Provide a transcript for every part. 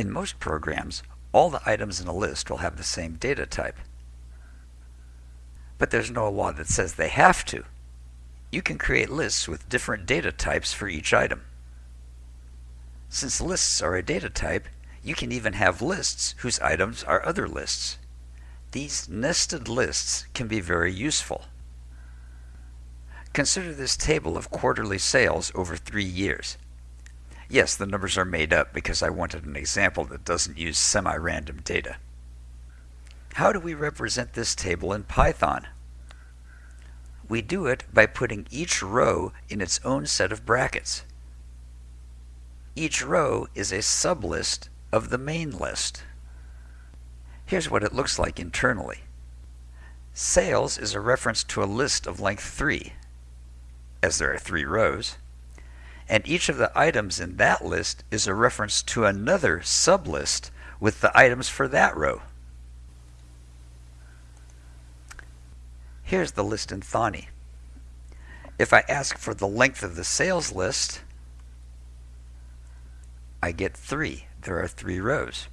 In most programs, all the items in a list will have the same data type. But there's no law that says they have to. You can create lists with different data types for each item. Since lists are a data type, you can even have lists whose items are other lists. These nested lists can be very useful. Consider this table of quarterly sales over three years. Yes, the numbers are made up because I wanted an example that doesn't use semi-random data. How do we represent this table in Python? We do it by putting each row in its own set of brackets. Each row is a sublist of the main list. Here's what it looks like internally. Sales is a reference to a list of length 3, as there are three rows and each of the items in that list is a reference to another sublist with the items for that row. Here's the list in Thonny. If I ask for the length of the sales list, I get 3. There are 3 rows.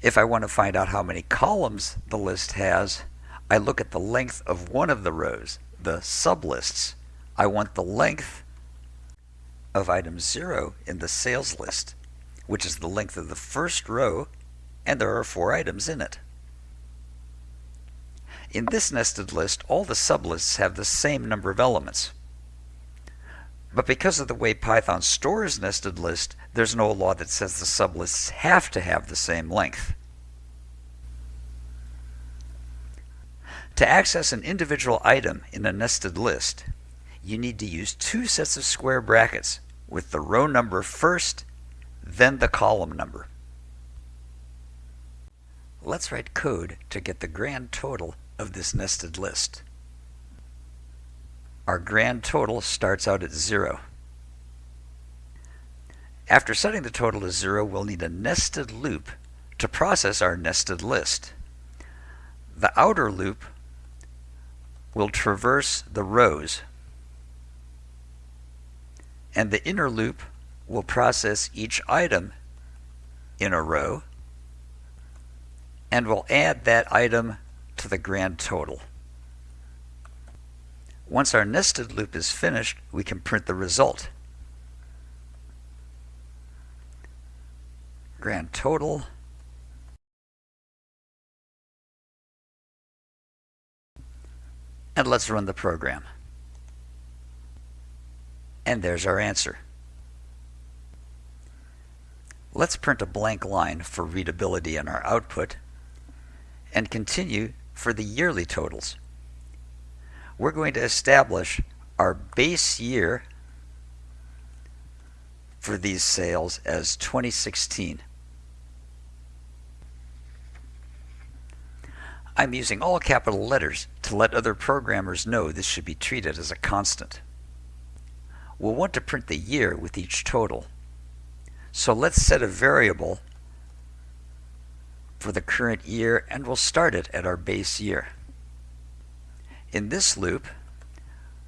If I want to find out how many columns the list has, I look at the length of one of the rows, the sublists. I want the length of item 0 in the sales list, which is the length of the first row, and there are four items in it. In this nested list, all the sublists have the same number of elements. But because of the way Python stores nested list, there's no law that says the sublists have to have the same length. To access an individual item in a nested list, you need to use two sets of square brackets with the row number first, then the column number. Let's write code to get the grand total of this nested list. Our grand total starts out at 0. After setting the total to 0, we'll need a nested loop to process our nested list. The outer loop will traverse the rows and the inner loop will process each item in a row and will add that item to the grand total. Once our nested loop is finished, we can print the result. Grand total and let's run the program. And there's our answer. Let's print a blank line for readability in our output and continue for the yearly totals. We're going to establish our base year for these sales as 2016. I'm using all capital letters to let other programmers know this should be treated as a constant. We'll want to print the year with each total. So let's set a variable for the current year and we'll start it at our base year. In this loop,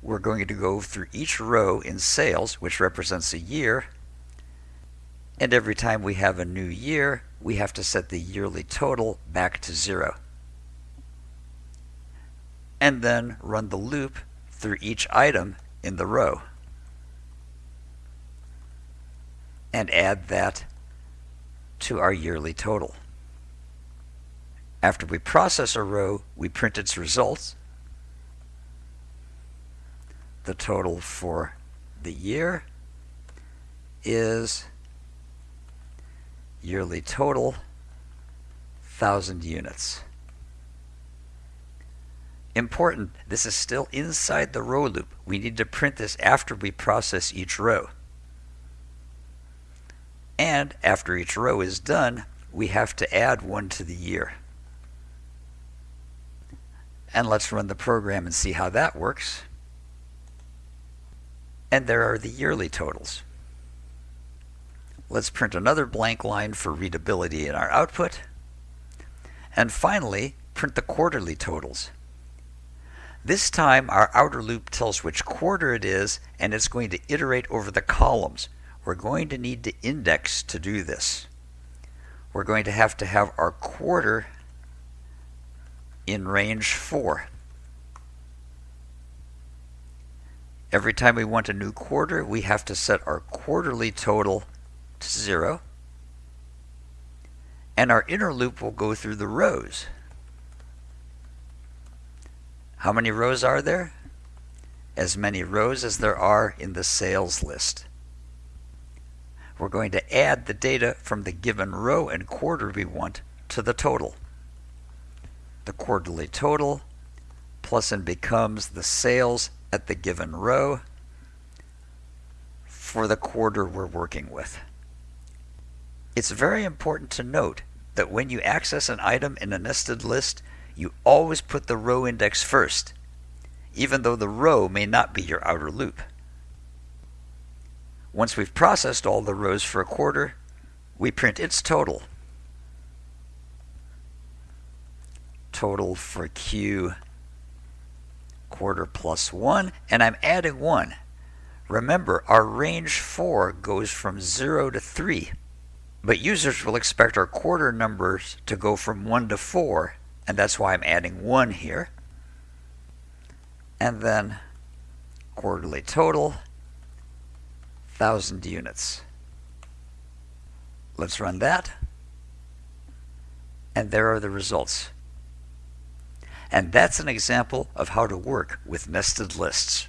we're going to go through each row in sales, which represents a year, and every time we have a new year, we have to set the yearly total back to zero. And then run the loop through each item in the row. And add that to our yearly total. After we process a row, we print its results. The total for the year is yearly total 1000 units. Important, this is still inside the row loop. We need to print this after we process each row. And after each row is done, we have to add one to the year. And let's run the program and see how that works. And there are the yearly totals. Let's print another blank line for readability in our output. And finally, print the quarterly totals. This time our outer loop tells which quarter it is and it's going to iterate over the columns we're going to need to index to do this. We're going to have to have our quarter in range 4. Every time we want a new quarter, we have to set our quarterly total to 0. And our inner loop will go through the rows. How many rows are there? As many rows as there are in the sales list. We're going to add the data from the given row and quarter we want to the total. The quarterly total plus and becomes the sales at the given row for the quarter we're working with. It's very important to note that when you access an item in a nested list, you always put the row index first, even though the row may not be your outer loop. Once we've processed all the rows for a quarter, we print its total. Total for Q quarter plus 1, and I'm adding 1. Remember, our range 4 goes from 0 to 3, but users will expect our quarter numbers to go from 1 to 4 and that's why I'm adding 1 here. And then quarterly total, 1,000 units. Let's run that. And there are the results. And that's an example of how to work with nested lists.